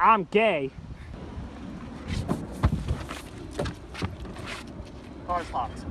I'm gay. Car's locked.